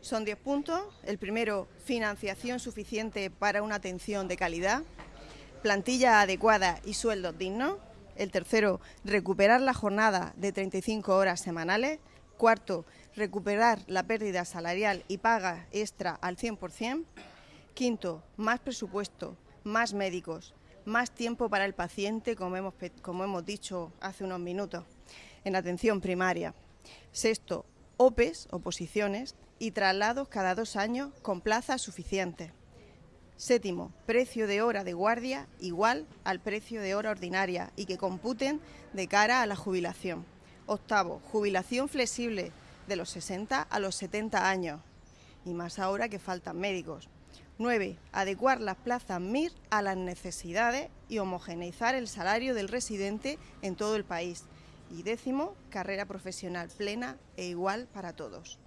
Son 10 puntos. El primero, financiación suficiente para una atención de calidad, plantilla adecuada y sueldos dignos. El tercero, recuperar la jornada de 35 horas semanales. Cuarto, recuperar la pérdida salarial y paga extra al 100%. Quinto, más presupuesto, más médicos, más tiempo para el paciente, como hemos, como hemos dicho hace unos minutos, en atención primaria. Sexto, OPEs, oposiciones, y traslados cada dos años con plazas suficientes. Séptimo, precio de hora de guardia igual al precio de hora ordinaria y que computen de cara a la jubilación. Octavo, jubilación flexible de los 60 a los 70 años y más ahora que faltan médicos. 9. Adecuar las plazas MIR a las necesidades y homogeneizar el salario del residente en todo el país. Y décimo, carrera profesional plena e igual para todos.